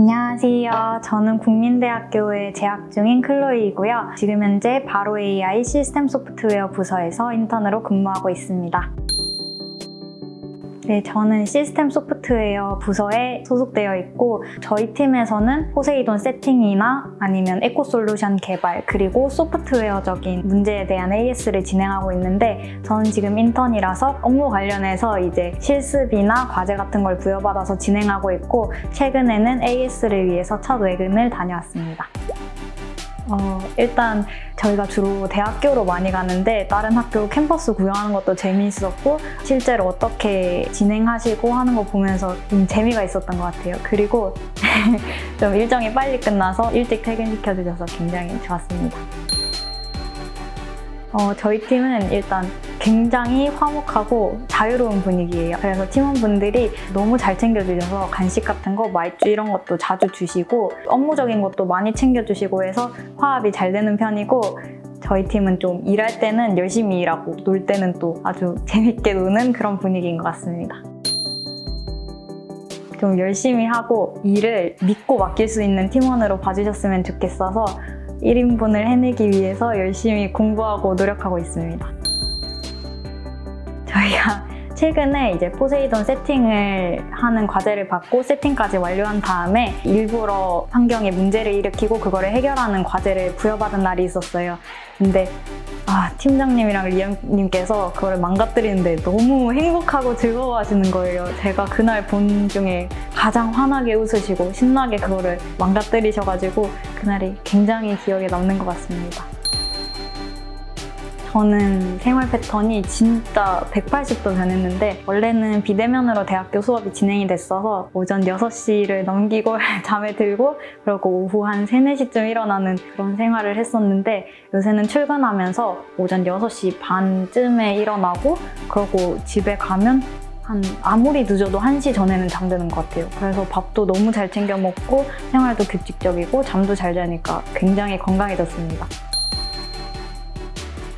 안녕하세요. 저는 국민대학교에 재학 중인 클로이이고요. 지금 현재 바로 AI 시스템 소프트웨어 부서에서 인턴으로 근무하고 있습니다. 네, 저는 시스템 소프트웨어 부서에 소속되어 있고 저희 팀에서는 포세이돈 세팅이나 아니면 에코솔루션 개발 그리고 소프트웨어적인 문제에 대한 AS를 진행하고 있는데 저는 지금 인턴이라서 업무 관련해서 이제 실습이나 과제 같은 걸 부여받아서 진행하고 있고 최근에는 AS를 위해서 첫 외근을 다녀왔습니다. 어, 일단 저희가 주로 대학교로 많이 가는데 다른 학교 캠퍼스 구경하는 것도 재미있었고 실제로 어떻게 진행하시고 하는 거 보면서 좀 재미가 있었던 것 같아요. 그리고 좀 일정이 빨리 끝나서 일찍 퇴근시켜 주셔서 굉장히 좋았습니다. 어, 저희 팀은 일단 굉장히 화목하고 자유로운 분위기예요. 그래서 팀원분들이 너무 잘 챙겨주셔서 간식 같은 거, 말주 이런 것도 자주 주시고 업무적인 것도 많이 챙겨주시고 해서 화합이 잘 되는 편이고 저희 팀은 좀 일할 때는 열심히 일하고 놀 때는 또 아주 재밌게 노는 그런 분위기인 것 같습니다. 좀 열심히 하고 일을 믿고 맡길 수 있는 팀원으로 봐주셨으면 좋겠어서 1인분을 해내기 위해서 열심히 공부하고 노력하고 있습니다. 저희가 최근에 이제 포세이돈 세팅을 하는 과제를 받고 세팅까지 완료한 다음에 일부러 환경에 문제를 일으키고 그거를 해결하는 과제를 부여받은 날이 있었어요. 근데 아, 팀장님이랑 리암님께서 그걸 망가뜨리는데 너무 행복하고 즐거워하시는 거예요. 제가 그날 본 중에 가장 환하게 웃으시고 신나게 그거를 망가뜨리셔가지고 그날이 굉장히 기억에 남는 것 같습니다. 저는 생활 패턴이 진짜 180도 변했는데 원래는 비대면으로 대학교 수업이 진행이 됐어서 오전 6시를 넘기고 잠에 들고 그리고 오후 한 3, 4시쯤 일어나는 그런 생활을 했었는데 요새는 출근하면서 오전 6시 반쯤에 일어나고 그러고 집에 가면 한 아무리 늦어도 1시 전에는 잠드는 것 같아요. 그래서 밥도 너무 잘 챙겨 먹고 생활도 규칙적이고 잠도 잘 자니까 굉장히 건강해졌습니다.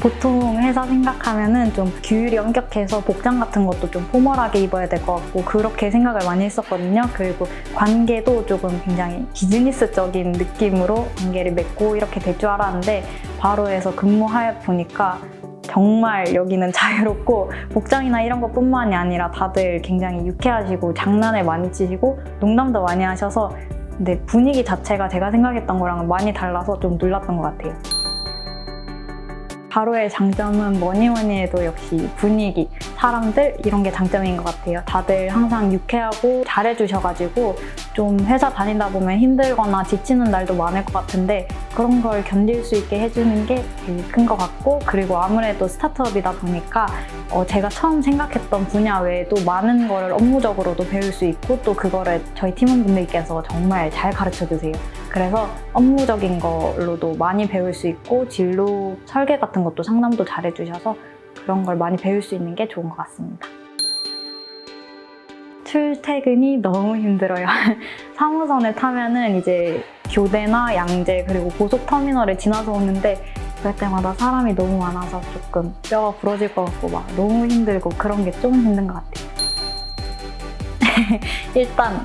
보통 회사 생각하면은 좀 규율이 엄격해서 복장 같은 것도 좀 포멀하게 입어야 될 것 같고 그렇게 생각을 많이 했었거든요. 그리고 관계도 조금 굉장히 비즈니스적인 느낌으로 관계를 맺고 이렇게 될 줄 알았는데 바로에서 근무하여 보니까 정말 여기는 자유롭고 복장이나 이런 것뿐만이 아니라 다들 굉장히 유쾌하시고 장난을 많이 치시고 농담도 많이 하셔서 근데 분위기 자체가 제가 생각했던 거랑 많이 달라서 좀 놀랐던 것 같아요. 바로의 장점은 뭐니 뭐니 해도 역시 분위기, 사람들 이런 게 장점인 것 같아요. 다들 항상 유쾌하고 잘해주셔가지고 좀 회사 다니다 보면 힘들거나 지치는 날도 많을 것 같은데 그런 걸 견딜 수 있게 해주는 게 제일 큰 것 같고 그리고 아무래도 스타트업이다 보니까 어 제가 처음 생각했던 분야 외에도 많은 거를 업무적으로도 배울 수 있고 또 그거를 저희 팀원분들께서 정말 잘 가르쳐 주세요. 그래서 업무적인 걸로도 많이 배울 수 있고 진로 설계 같은 것도 상담도 잘해주셔서 그런 걸 많이 배울 수 있는 게 좋은 것 같습니다. 출퇴근이 너무 힘들어요. 3호선을 타면 은 이제 교대나 양재 그리고 고속터미널을 지나서 오는데 그럴 때마다 사람이 너무 많아서 조금 뼈가 부러질 것 같고 막 너무 힘들고 그런 게 좀 힘든 것 같아요. 일단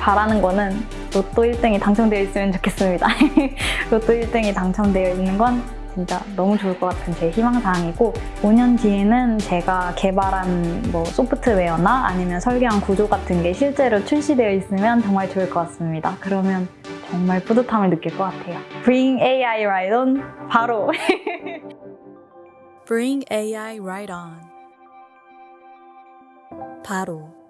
바라는 거는 로또 1등이 당첨되어 있으면 좋겠습니다. 로또 1등이 당첨되어 있는 건 진짜 너무 좋을 것 같은 제 희망사항이고 5년 뒤에는 제가 개발한 뭐 소프트웨어나 아니면 설계한 구조 같은 게 실제로 출시되어 있으면 정말 좋을 것 같습니다. 그러면 정말 뿌듯함을 느낄 것 같아요. Bring AI right on 바로 Bring AI right on. 바로